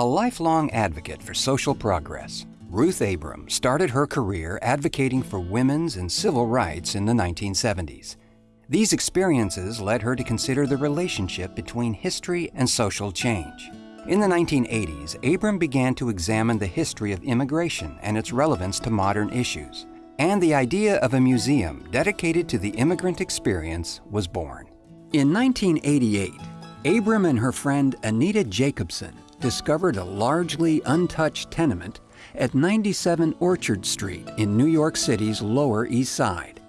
A lifelong advocate for social progress, Ruth Abram started her career advocating for women's and civil rights in the 1970s. These experiences led her to consider the relationship between history and social change. In the 1980s, Abram began to examine the history of immigration and its relevance to modern issues. And the idea of a museum dedicated to the immigrant experience was born. In 1988, Abram and her friend Anita Jacobson discovered a largely untouched tenement at 97 Orchard Street in New York City's Lower East Side.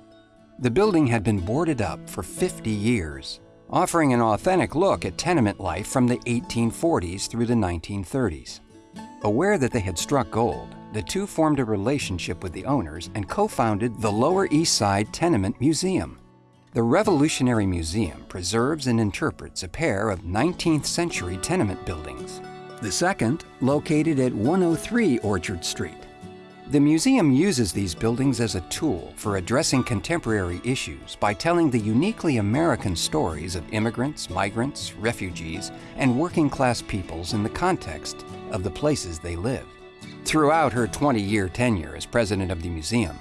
The building had been boarded up for 50 years, offering an authentic look at tenement life from the 1840s through the 1930s. Aware that they had struck gold, the two formed a relationship with the owners and co-founded the Lower East Side Tenement Museum. The Revolutionary Museum preserves and interprets a pair of 19th century tenement buildings. The second, located at 103 Orchard Street. The museum uses these buildings as a tool for addressing contemporary issues by telling the uniquely American stories of immigrants, migrants, refugees, and working class peoples in the context of the places they live. Throughout her 20-year tenure as president of the museum,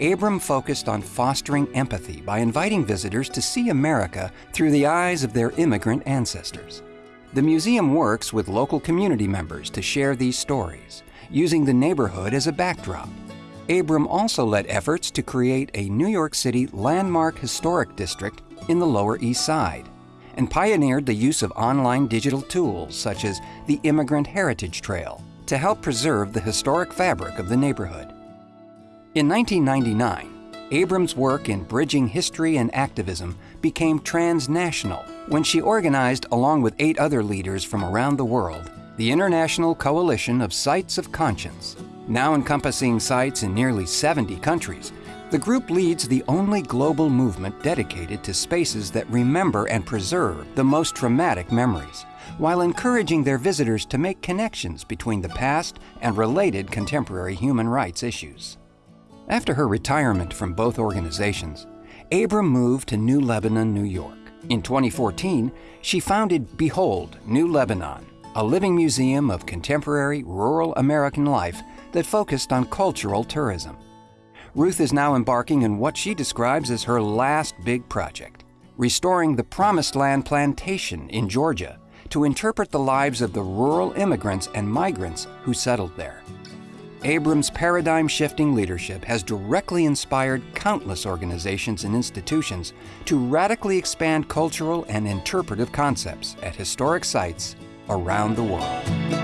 Abram focused on fostering empathy by inviting visitors to see America through the eyes of their immigrant ancestors. The museum works with local community members to share these stories, using the neighborhood as a backdrop. Abram also led efforts to create a New York City landmark historic district in the Lower East Side and pioneered the use of online digital tools such as the Immigrant Heritage Trail to help preserve the historic fabric of the neighborhood. In 1999, Abram's work in bridging history and activism became transnational when she organized, along with eight other leaders from around the world, the International Coalition of Sites of Conscience. Now encompassing sites in nearly 70 countries, the group leads the only global movement dedicated to spaces that remember and preserve the most traumatic memories, while encouraging their visitors to make connections between the past and related contemporary human rights issues. After her retirement from both organizations, Abram moved to New Lebanon, New York. In 2014, she founded Behold, New Lebanon, a living museum of contemporary rural American life that focused on cultural tourism. Ruth is now embarking on what she describes as her last big project, restoring the Promised Land Plantation in Georgia to interpret the lives of the rural immigrants and migrants who settled there. Abram's paradigm-shifting leadership has directly inspired countless organizations and institutions to radically expand cultural and interpretive concepts at historic sites around the world.